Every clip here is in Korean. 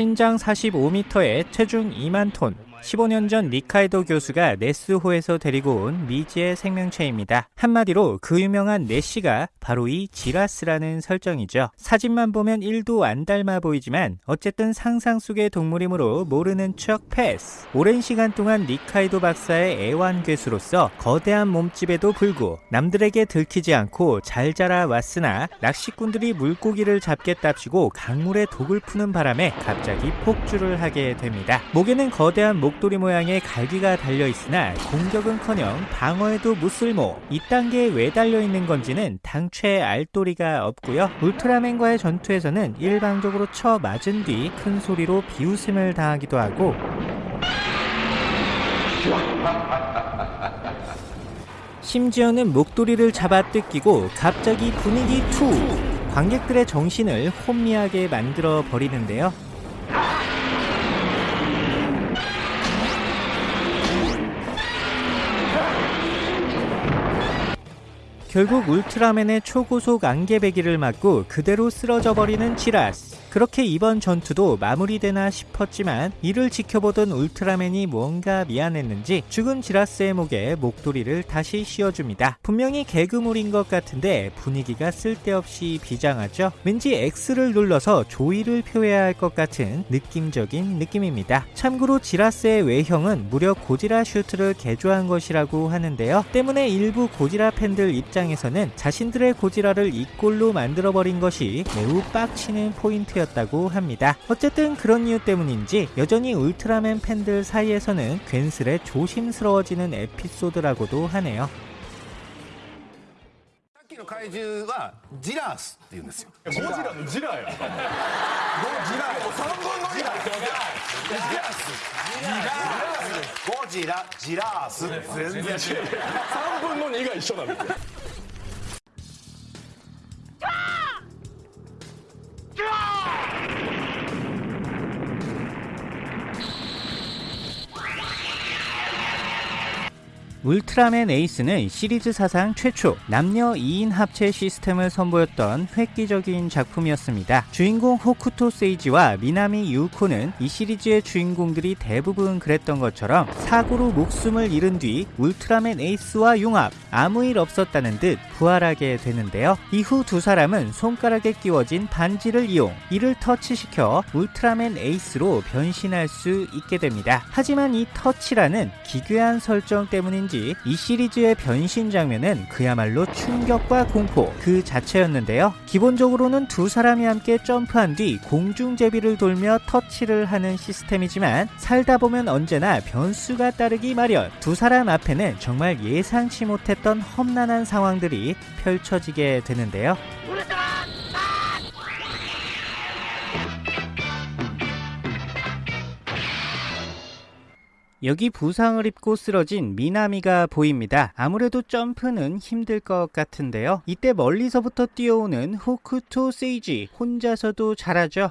신장 45m에 체중 2만 톤 15년 전 니카이도 교수가 네스호에서 데리고 온 미지의 생명체입니다. 한마디로 그 유명한 네시가 바로 이 지라스라는 설정이죠. 사진만 보면 1도 안 닮아 보이지만 어쨌든 상상 속의 동물이므로 모르는 척 패스. 오랜 시간 동안 니카이도 박사의 애완괴수로서 거대한 몸집에도 불구 남들에게 들키지 않고 잘 자라 왔으나 낚시꾼들이 물고기를 잡겠답시고 강물에 독을 푸는 바람에 갑자기 폭주를 하게 됩니다. 목에는 거대한 목 목도리 모양의 갈기가 달려있으나 공격은커녕 방어에도 무쓸모 이 단계에 왜 달려있는 건지는 당최 알 도리가 없고요. 울트라맨과의 전투에서는 일방적으로 쳐 맞은 뒤 큰 소리로 비웃음을 당하기도 하고. 심지어는 목도리를 잡아 뜯기고 갑자기 분위기 투! 관객들의 정신을 혼미하게 만들어 버리는데요 결국 울트라맨의 초고속 안개베기를 맞고 그대로 쓰러져 버리는 지라스 그렇게 이번 전투도 마무리되나 싶었지만 이를 지켜보던 울트라맨이 뭔가 미안했는지 죽은 지라스의 목에 목도리를 다시 씌워줍니다. 분명히 개그물인 것 같은데 분위기가 쓸데없이 비장하죠? 왠지 X를 눌러서 조의를 표해야 할 것 같은 느낌적인 느낌입니다. 참고로 지라스의 외형은 무려 고지라 슈트를 개조한 것이라고 하는데요. 때문에 일부 고지라 팬들 입장에서는 자신들의 고지라를 이 꼴로 만들어버린 것이 매우 빡치는 포인트였습니다. 였다고 합니다. 어쨌든 그런 이유 때문인지 여전히 울트라맨 팬들 사이에서는 괜스레 조심스러워지는 에피소드라고도 하네요. ' 울트라맨 에이스는 시리즈 사상 최초 남녀 2인 합체 시스템을 선보였던 획기적인 작품이었습니다. 주인공 호쿠토 세이지와 미나미 유코는 이 시리즈의 주인공들이 대부분 그랬던 것처럼 사고로 목숨을 잃은 뒤 울트라맨 에이스와 융합, 아무 일 없었다는 듯 부활하게 되는데요. 이후 두 사람은 손가락에 끼워진 반지를 이용 이를 터치시켜 울트라맨 에이스로 변신할 수 있게 됩니다. 하지만 이 터치라는 기괴한 설정 때문에 그런지 이 시리즈의 변신 장면은 그야말로 충격과 공포 그 자체였는데요. 기본적으로는 두 사람이 함께 점프한 뒤 공중제비를 돌며 터치를 하는 시스템이지만 살다 보면 언제나 변수가 따르기 마련 두 사람 앞에는 정말 예상치 못했던 험난한 상황들이 펼쳐지게 되는데요. 여기 부상을 입고 쓰러진 미나미가 보입니다. 아무래도 점프는 힘들 것 같은데요. 이때 멀리서부터 뛰어오는 호쿠토 세이지 혼자서도 잘하죠.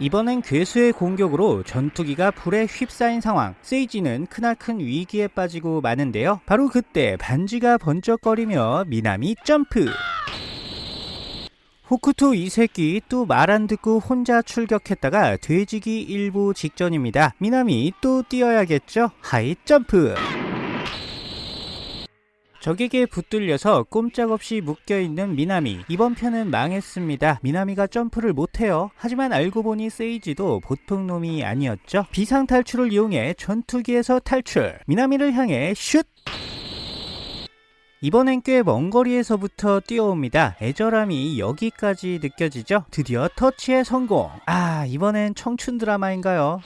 이번엔 괴수의 공격으로 전투기가 불에 휩싸인 상황 세이지는 크나큰 위기에 빠지고 마는데요 바로 그때 반지가 번쩍거리며 미나미 점프 호쿠토 이 새끼 또 말 안 듣고 혼자 출격했다가 뒈지기 일보 직전입니다. 미나미 또 뛰어야겠죠? 하이 점프! 적에게 붙들려서 꼼짝없이 묶여있는 미나미 이번 편은 망했습니다 미나미가 점프를 못해요 하지만 알고 보니 세이지도 보통 놈이 아니었죠 비상탈출을 이용해 전투기에서 탈출 미나미를 향해 슛 이번엔 꽤 먼 거리에서부터 뛰어옵니다. 애절함이 여기까지 느껴지죠? 드디어 터치의 성공! 아, 이번엔 청춘 드라마인가요?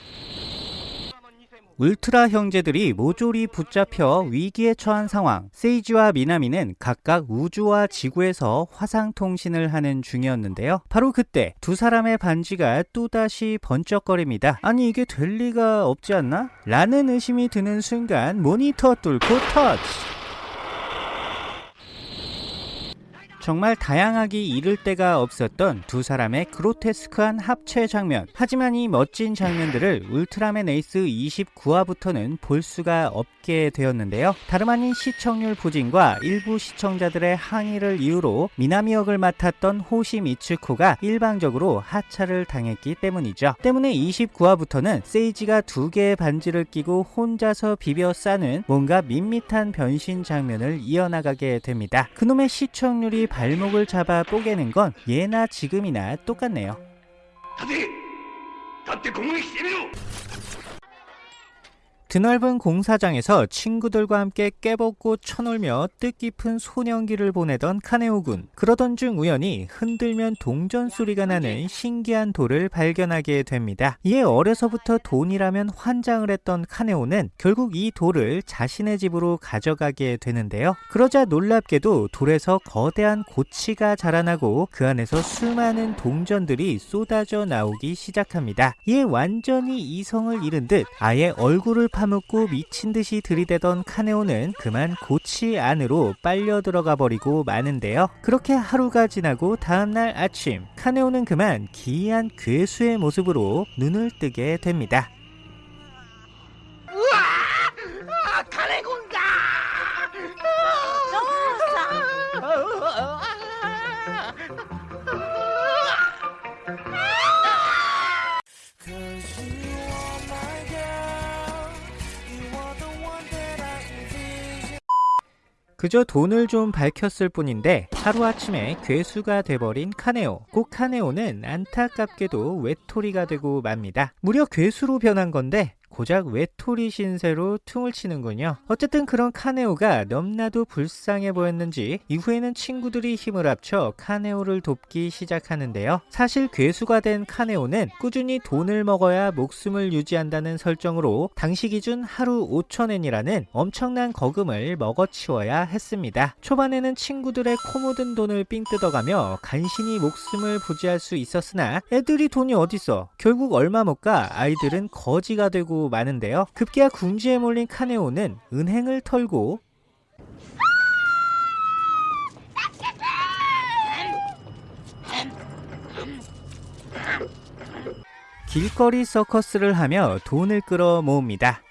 울트라 형제들이 모조리 붙잡혀 위기에 처한 상황 세이지와 미나미는 각각 우주와 지구에서 화상통신을 하는 중이었는데요 바로 그때 두 사람의 반지가 또다시 번쩍거립니다 아니 이게 될 리가 없지 않나? 라는 의심이 드는 순간 모니터 뚫고 터치 정말 다양하기 이를 데가 없었던 두 사람의 그로테스크한 합체 장면. 하지만 이 멋진 장면들을 울트라맨 에이스 29화부터는 볼 수가 없게 되었는데요. 다름 아닌 시청률 부진과 일부 시청자들의 항의를 이유로 미나미 역을 맡았던 호시 미츠코가 일방적으로 하차를 당했기 때문이죠. 때문에 29화부터는 세이지가 두 개의 반지를 끼고 혼자서 비벼 싸는 뭔가 밋밋한 변신 장면을 이어나가게 됩니다. 그놈의 시청률이 발목을 잡아 뽀개는 건 예나 지금이나 똑같네요. 드넓은 공사장에서 친구들과 함께 깨벗고 쳐놀며 뜻깊은 소년기를 보내던 카네오군. 그러던 중 우연히 흔들면 동전 소리가 나는 신기한 돌을 발견하게 됩니다. 이에 어려서부터 돈이라면 환장을 했던 카네오는 결국 이 돌을 자신의 집으로 가져가게 되는데요. 그러자 놀랍게도 돌에서 거대한 고치가 자라나고 그 안에서 수많은 동전들이 쏟아져 나오기 시작합니다. 이에 완전히 이성을 잃은 듯 아예 얼굴을 파 묻고 미친 듯이 들이대던 카네오는 그만 고치 안으로 빨려 들어가 버리고 마는데요. 그렇게 하루가 지나고 다음날 아침 카네오는 그만 기이한 괴수의 모습으로 눈을 뜨게 됩니다. 그저 돈을 좀 밝혔을 뿐인데 하루아침에 괴수가 돼버린 카네오. 꼭 카네오는 안타깝게도 외톨이가 되고 맙니다. 무려 괴수로 변한 건데 고작 외톨이 신세로 퉁을 치는군요. 어쨌든 그런 카네오가 넘나도 불쌍해 보였는지 이후에는 친구들이 힘을 합쳐 카네오를 돕기 시작하는데요. 사실 괴수가 된 카네오는 꾸준히 돈을 먹어야 목숨을 유지한다는 설정으로 당시 기준 하루 5천엔이라는 엄청난 거금을 먹어치워야 했습니다. 초반에는 친구들의 코 묻은 돈을 삥 뜯어가며 간신히 목숨을 부지할 수 있었으나 애들이 돈이 어딨어. 결국 얼마 못 가 아이들은 거지가 되고 마는데요. 급기야 궁지에 몰린 카네오는 은행을 털고 길거리 서커스를 하며 돈을 끌어 모읍니다.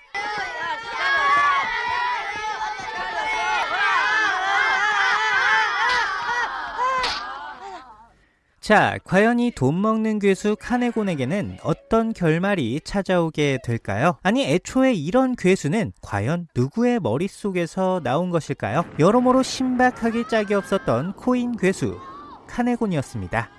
자, 과연 이 돈 먹는 괴수 카네곤에게는 어떤 결말이 찾아오게 될까요? 아니, 애초에 이런 괴수는 과연 누구의 머릿속에서 나온 것일까요? 여러모로 신박하기 짝이 없었던 코인 괴수 카네곤이었습니다.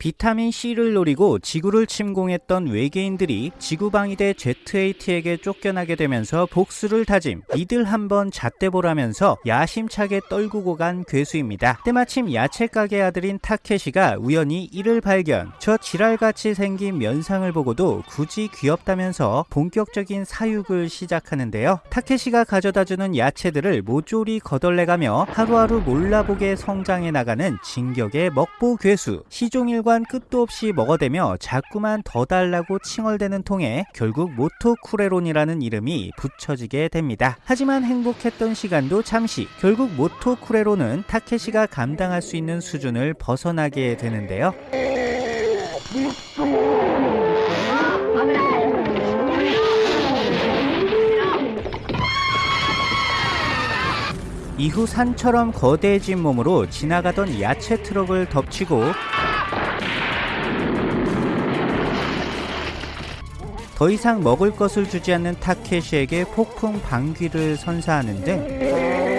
비타민 C를 노리고 지구를 침공했던 외계인들이 지구방위대 ZAT에게 쫓겨나게 되면서 복수를 다짐 이들 한번 잣대보라면서 야심차게 떨구고 간 괴수입니다. 때마침 야채가게 아들인 타케시가 우연히 이를 발견 저 지랄같이 생긴 면상을 보고도 굳이 귀엽다면서 본격적인 사육을 시작하는데요. 타케시가 가져다주는 야채들을 모조리 거덜내가며 하루하루 몰라보게 성장해 나가는 진격의 먹보 괴수 시종일관 끝도 없이 먹어대며 자꾸만 더 달라고 칭얼대는 통에 결국 모토쿠레론이라는 이름이 붙여지게 됩니다. 하지만 행복했던 시간도 잠시 결국 모토쿠레론은 타케시가 감당할 수 있는 수준을 벗어나게 되는데요. 이후 산처럼 거대해진 몸으로 지나가던 야채 트럭을 덮치고 더 이상 먹을 것을 주지 않는 타케시에게 폭풍 방귀를 선사하는데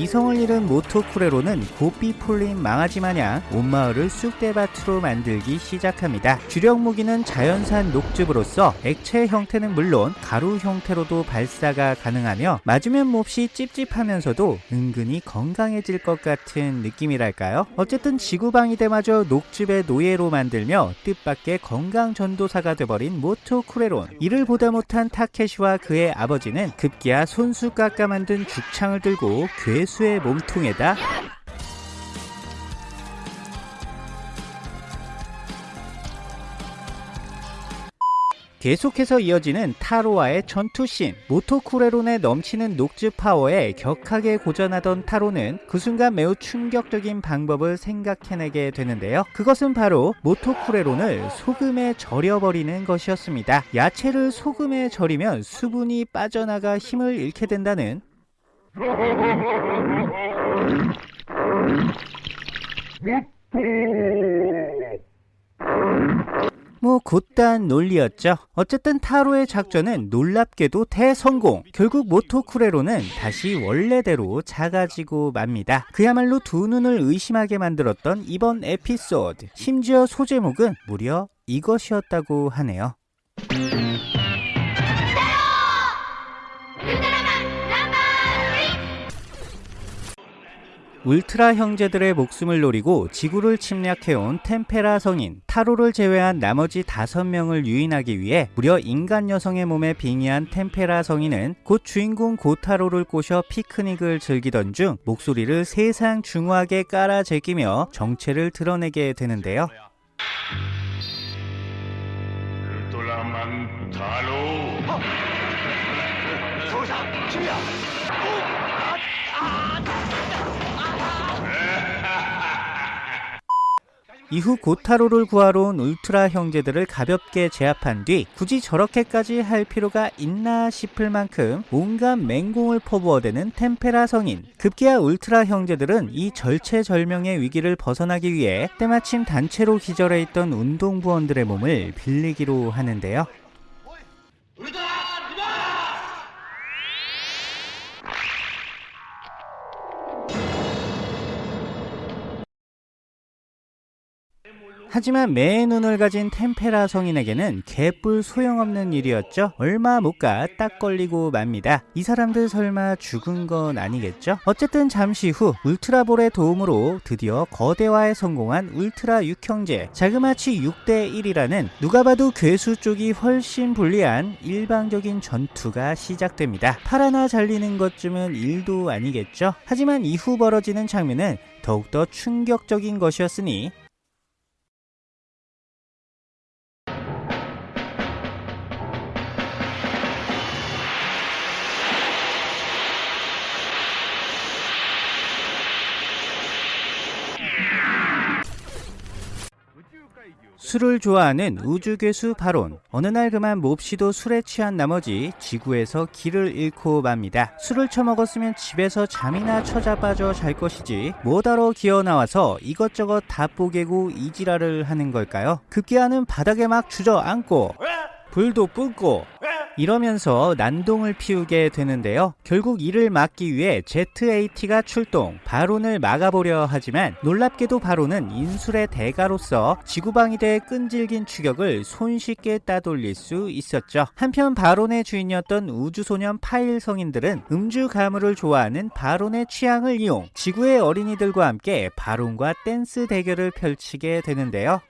이성을 잃은 모토쿠레론은 고삐 풀린 망아지 마냥 온 마을을 쑥대밭으로 만들기 시작합니다. 주력 무기는 자연산 녹즙으로서 액체 형태는 물론 가루 형태로도 발사가 가능하며 맞으면 몹시 찝찝하면서도 은근히 건강해질 것 같은 느낌이랄까요? 어쨌든 지구방위대마저 녹즙의 노예로 만들며 뜻밖의 건강 전도사가 돼버린 모토쿠레론 이를 보다 못한 타케시와 그의 아버지는 급기야 손수 깎아 만든 죽창을 들고 괴수 의 몸통에다 계속해서 이어지는 타로와의 전투씬. 모토쿠레론의 넘치는 녹즙 파워에 격하게 고전하던 타로는 그 순간 매우 충격적인 방법을 생각해내게 되는데요. 그것은 바로 모토쿠레론을 소금에 절여버리는 것이었습니다. 야채를 소금에 절이면 수분이 빠져나가 힘을 잃게 된다는 뭐 곧단 논리였죠. 어쨌든 타로의 작전은 놀랍게도 대성공. 결국 모토쿠레로는 다시 원래대로 작아지고 맙니다. 그야말로 두 눈을 의심하게 만들었던 이번 에피소드. 심지어 소제목은 무려 이것이었다고 하네요. 울트라 형제들의 목숨을 노리고 지구를 침략해온 템페라 성인 타로를 제외한 나머지 5명을 유인하기 위해 무려 인간 여성의 몸에 빙의한 템페라 성인은 곧 주인공 고타로를 꼬셔 피크닉을 즐기던 중 목소리를 세상 중후하게 깔아 제끼며 정체를 드러내게 되는데요. 울트라만 타로! 어! 어 도사! 김이야! 이후 고타로를 구하러 온 울트라 형제들을 가볍게 제압한 뒤 굳이 저렇게까지 할 필요가 있나 싶을 만큼 온갖 맹공을 퍼부어대는 템페라 성인 급기야 울트라 형제들은 이 절체절명의 위기를 벗어나기 위해 때마침 단체로 기절해 있던 운동부원들의 몸을 빌리기로 하는데요 하지만 매의 눈을 가진 템페라 성인에게는 개뿔 소용없는 일이었죠. 얼마 못 가 딱 걸리고 맙니다. 이 사람들 설마 죽은 건 아니겠죠? 어쨌든 잠시 후 울트라볼의 도움으로 드디어 거대화에 성공한 울트라 6형제 자그마치 6대 1이라는 누가 봐도 괴수 쪽이 훨씬 불리한 일방적인 전투가 시작됩니다. 팔 하나 잘리는 것쯤은 일도 아니겠죠? 하지만 이후 벌어지는 장면은 더욱더 충격적인 것이었으니 술을 좋아하는 우주괴수 바론 어느 날 그만 몹시도 술에 취한 나머지 지구에서 길을 잃고 맙니다. 술을 처먹었으면 집에서 잠이나 쳐자빠져 잘 것이지 뭐다러 기어나와서 이것저것 다 뽀개고 이지랄을 하는 걸까요? 급기야는 바닥에 막 주저앉고 불도 뿜고 이러면서 난동을 피우게 되는데요. 결국 이를 막기 위해 ZAT가 출동, 바론을 막아보려 하지만 놀랍게도 바론은 인술의 대가로서 지구방위대의 끈질긴 추격을 손쉽게 따돌릴 수 있었죠. 한편 바론의 주인이었던 우주소년 파일 성인들은 음주 가물을 좋아하는 바론의 취향을 이용 지구의 어린이들과 함께 바론과 댄스 대결을 펼치게 되는데요.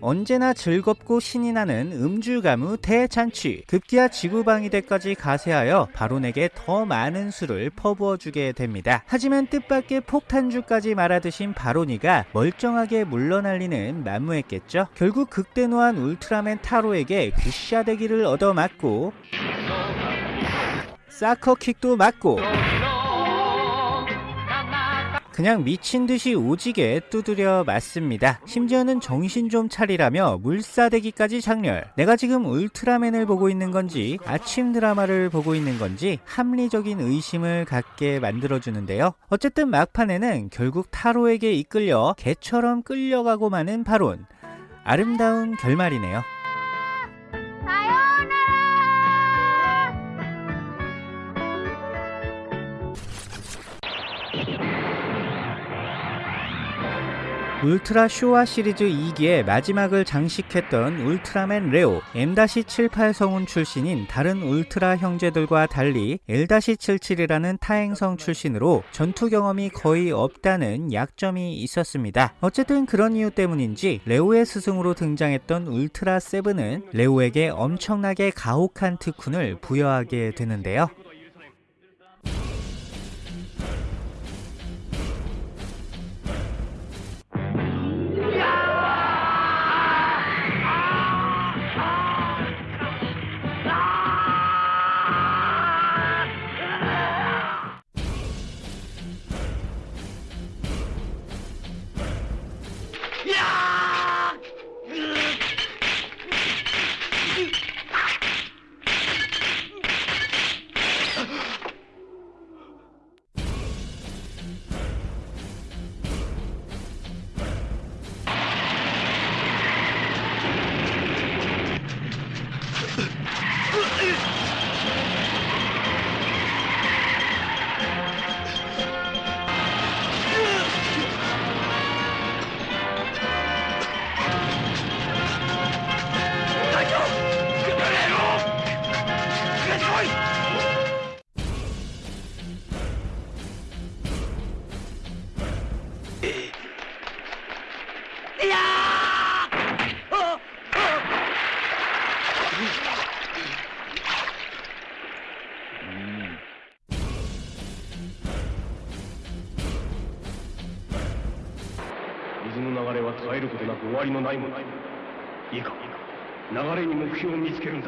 언제나 즐겁고 신이 나는 음주가무 대잔치 급기야 지구방위대까지 가세하여 바론에게 더 많은 수를 퍼부어주게 됩니다. 하지만 뜻밖의 폭탄주까지 말아드신 바론이가 멀쩡하게 물러날리는 만무했겠죠? 결국 극대노한 울트라맨 타로에게 굿샤대기를 얻어맞고 사커킥도 맞고 그냥 미친 듯이 오지게 두드려 맞습니다. 심지어는 정신 좀 차리라며 물사대기까지 장렬. 내가 지금 울트라맨을 보고 있는 건지 아침 드라마를 보고 있는 건지 합리적인 의심을 갖게 만들어주는데요. 어쨌든 막판에는 결국 타로에게 이끌려 개처럼 끌려가고 마는 바론. 아름다운 결말이네요. 울트라 쇼와 시리즈 2기의 마지막을 장식했던 울트라맨 레오 M-78 성운 출신인 다른 울트라 형제들과 달리 L-77이라는 타행성 출신으로 전투 경험이 거의 없다는 약점이 있었습니다. 어쨌든 그런 이유 때문인지 레오의 스승으로 등장했던 울트라 세븐은 레오에게 엄청나게 가혹한 특훈을 부여하게 되는데요. のないもの。いいか流れに目標を見つけるんだ。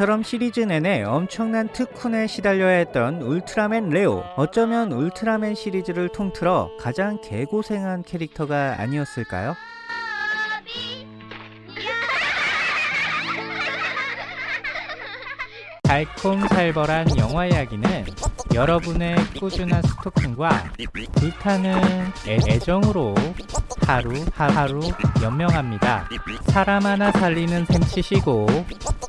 이처럼 시리즈 내내 엄청난 특훈에 시달려야 했던 울트라맨 레오. 어쩌면 울트라맨 시리즈를 통틀어 가장 개고생한 캐릭터가 아니었을까요? 달콤살벌한 영화 이야기는 여러분의 꾸준한 스토킹과 불타는 애- 애정으로 하루 하루 연명합니다. 사람 하나 살리는 셈 치시고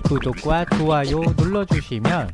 구독과 좋아요 눌러주시면